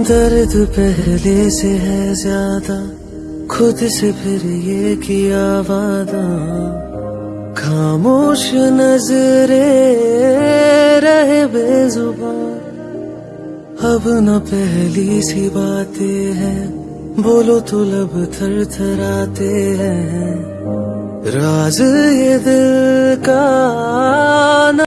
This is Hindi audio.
दर्द पहले से है ज़्यादा, खुद से फिर ये किया वादा। खामोश नजरे रहे बेजुबान। अब न पहली सी बातें हैं, बोलो तो लब थर थराते हैं। राज ये दिल का